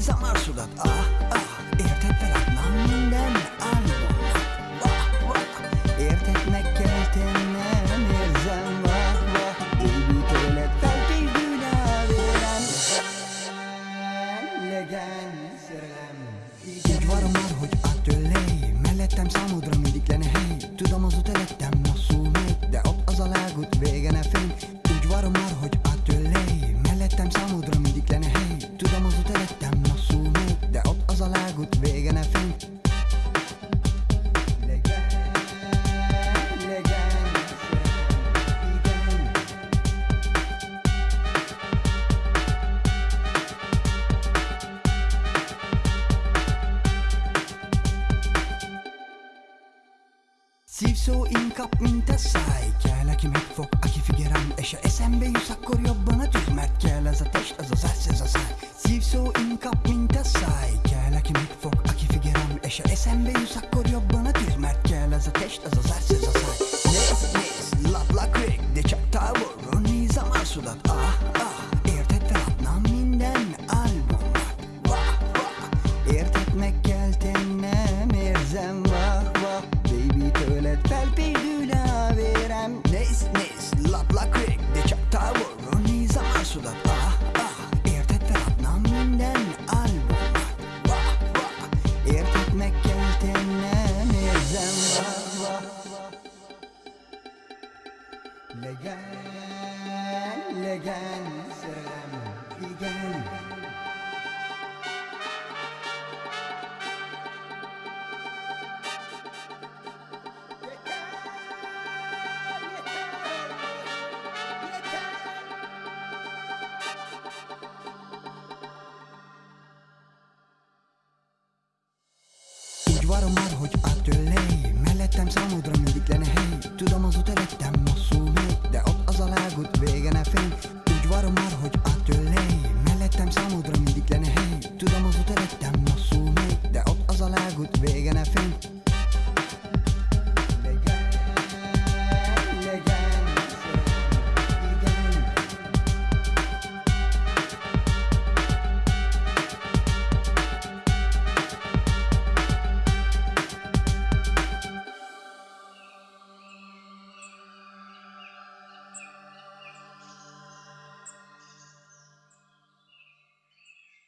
távolról nézem arcodat Ah, ah, érted feladnám minden álmomnak Vah, vah, érted megkeltél, nem érzem, vah, vah Baby, tőled felpésdül a vérem Legyen szerelem. Úgy varom már, hogy áttőlej Mellettem számodra mindig lenne hely. Tudom az út előttem Szívszó inkap, mint a száj Kell, aki megfog, aki figyel rám És ha eszembe juss, akkor jobban a tűz Mert kell ez a test, az az arc, ez a száj Szívszó inkap, mint a száj Kell, aki megfog, aki figyel rám És ha eszembe juss, akkor jobban a tűz Mert kell ez a test, az az arc, ez a száj Nézd, nézd, laplak rég De csak távolról nézem arcodat Ah, tőled felpédül a vérem Nézd, nézd, laplak rég, de csak távolról nézem arcodat Ah, ah, érted, feladnám minden álmomat Vah, vah, érted, megkeltél, nem érzem Vah, vah, legyen, legyen szerelem, igen Úgy varom már, hogy áttőlej Mellettem számodra mindig lenne hely. Tudom az út előttem hosszú megy De ott az a lágút vége ne fény Úgy varom már, hogy áttőlej Mellettem számodra mindig lenne hely. Tudom az út előttem hosszú megy De ott az a lágút vége ne fény